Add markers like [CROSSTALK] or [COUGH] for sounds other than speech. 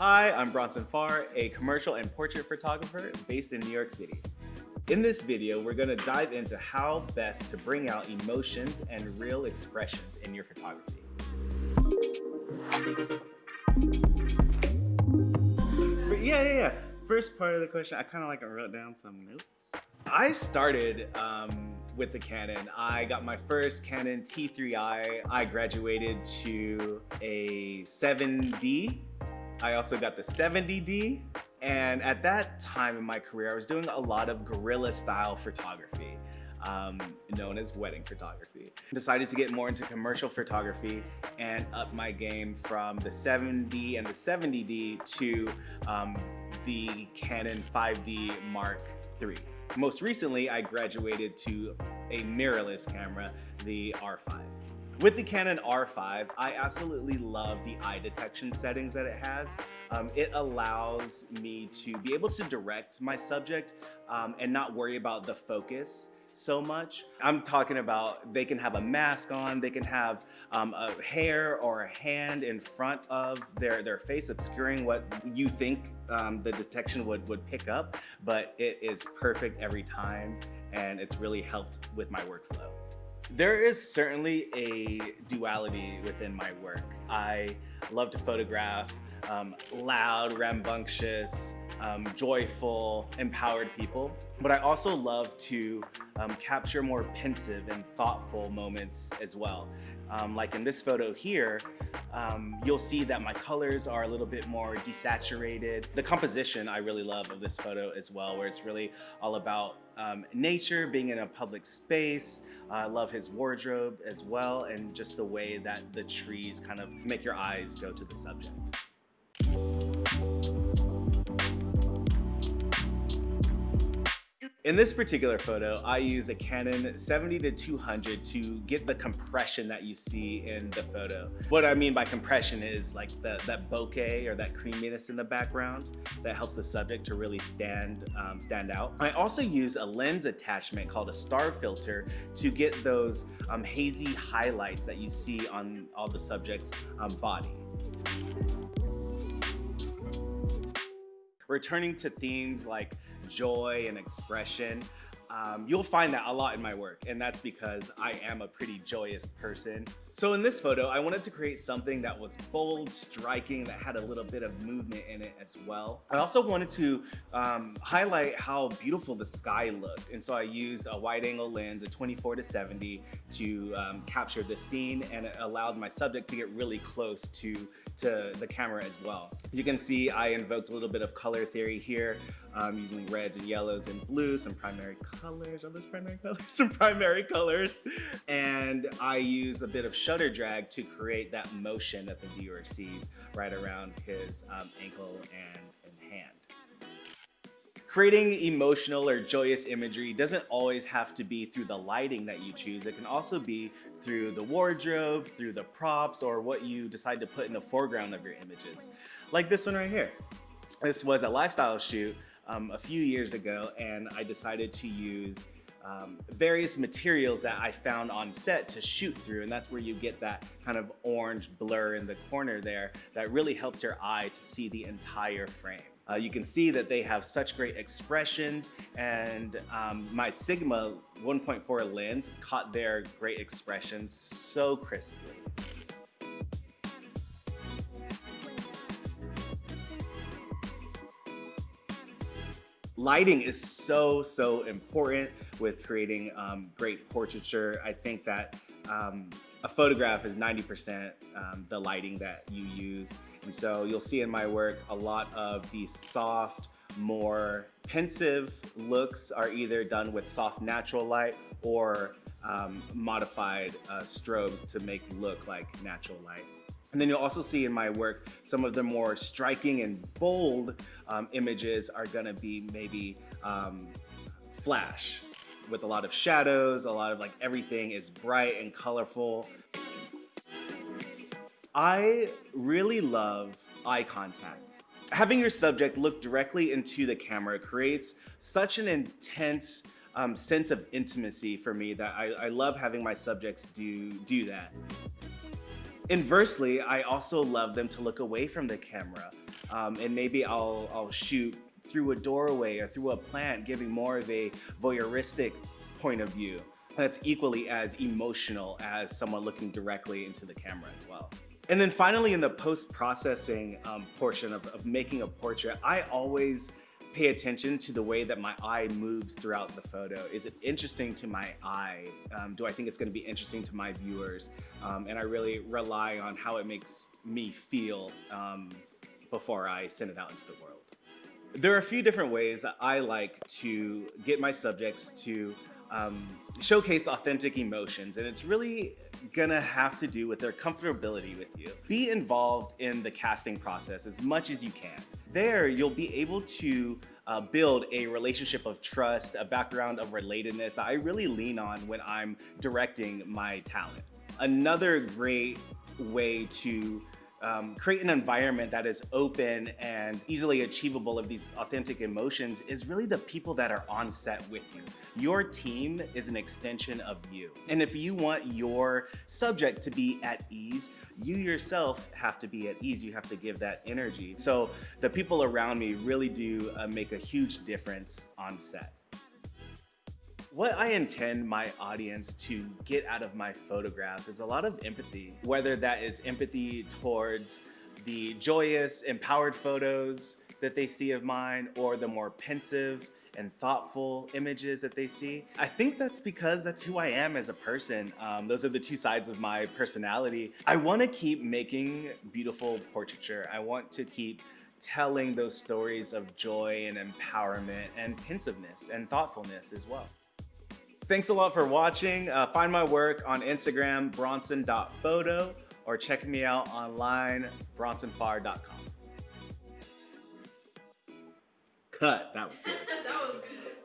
Hi, I'm Bronson Farr, a commercial and portrait photographer based in New York City. In this video, we're gonna dive into how best to bring out emotions and real expressions in your photography. Yeah, yeah, yeah. First part of the question, I kind of like wrote down some notes. I started um, with the Canon. I got my first Canon T3i. I graduated to a 7D I also got the 70D. And at that time in my career, I was doing a lot of guerrilla style photography. Um, known as wedding photography. Decided to get more into commercial photography and up my game from the 7D and the 70D to um, the Canon 5D Mark III. Most recently, I graduated to a mirrorless camera, the R5. With the Canon R5, I absolutely love the eye detection settings that it has. Um, it allows me to be able to direct my subject um, and not worry about the focus so much. I'm talking about they can have a mask on, they can have um, a hair or a hand in front of their, their face obscuring what you think um, the detection would, would pick up, but it is perfect every time and it's really helped with my workflow. There is certainly a duality within my work. I love to photograph um, loud, rambunctious, um, joyful, empowered people. But I also love to um, capture more pensive and thoughtful moments as well. Um, like in this photo here, um, you'll see that my colors are a little bit more desaturated. The composition I really love of this photo as well, where it's really all about um, nature, being in a public space. Uh, I love his wardrobe as well, and just the way that the trees kind of make your eyes go to the subject. In this particular photo, I use a Canon 70 to 200 to get the compression that you see in the photo. What I mean by compression is like the, that bokeh or that creaminess in the background that helps the subject to really stand, um, stand out. I also use a lens attachment called a star filter to get those um, hazy highlights that you see on all the subject's um, body. Returning to themes like joy and expression. Um, you'll find that a lot in my work, and that's because I am a pretty joyous person. So in this photo, I wanted to create something that was bold, striking, that had a little bit of movement in it as well. I also wanted to um, highlight how beautiful the sky looked, and so I used a wide angle lens, a 24 to 70, to um, capture the scene, and it allowed my subject to get really close to to the camera as well. You can see I invoked a little bit of color theory here um, using reds and yellows and blues, some primary colors. Are those primary [LAUGHS] colors? some primary colors. And I use a bit of shutter drag to create that motion that the viewer sees right around his um, ankle and, and hand. Creating emotional or joyous imagery doesn't always have to be through the lighting that you choose. It can also be through the wardrobe, through the props, or what you decide to put in the foreground of your images. Like this one right here. This was a lifestyle shoot um, a few years ago, and I decided to use um, various materials that I found on set to shoot through and that's where you get that kind of orange blur in the corner there that really helps your eye to see the entire frame. Uh, you can see that they have such great expressions and um, my Sigma 1.4 lens caught their great expressions so crisply. Lighting is so, so important with creating um, great portraiture. I think that um, a photograph is 90% um, the lighting that you use. And so you'll see in my work a lot of these soft, more pensive looks are either done with soft natural light or um, modified uh, strobes to make look like natural light. And then you'll also see in my work some of the more striking and bold um, images are gonna be maybe um, flash with a lot of shadows, a lot of like everything is bright and colorful. I really love eye contact. Having your subject look directly into the camera creates such an intense um, sense of intimacy for me that I, I love having my subjects do, do that. Inversely, I also love them to look away from the camera. Um, and maybe I'll, I'll shoot through a doorway or through a plant, giving more of a voyeuristic point of view that's equally as emotional as someone looking directly into the camera as well. And then finally, in the post-processing um, portion of, of making a portrait, I always pay attention to the way that my eye moves throughout the photo. Is it interesting to my eye? Um, do I think it's gonna be interesting to my viewers? Um, and I really rely on how it makes me feel um, before I send it out into the world. There are a few different ways that I like to get my subjects to um, showcase authentic emotions and it's really gonna have to do with their comfortability with you. Be involved in the casting process as much as you can. There, you'll be able to uh, build a relationship of trust, a background of relatedness that I really lean on when I'm directing my talent. Another great way to um, create an environment that is open and easily achievable of these authentic emotions is really the people that are on set with you. Your team is an extension of you. And if you want your subject to be at ease, you yourself have to be at ease. You have to give that energy. So the people around me really do uh, make a huge difference on set. What I intend my audience to get out of my photographs is a lot of empathy, whether that is empathy towards the joyous, empowered photos that they see of mine or the more pensive and thoughtful images that they see. I think that's because that's who I am as a person. Um, those are the two sides of my personality. I want to keep making beautiful portraiture. I want to keep telling those stories of joy and empowerment and pensiveness and thoughtfulness as well. Thanks a lot for watching. Uh, find my work on Instagram, bronson.photo, or check me out online, bronsonfarr.com. Cut. That was good. [LAUGHS] that was good.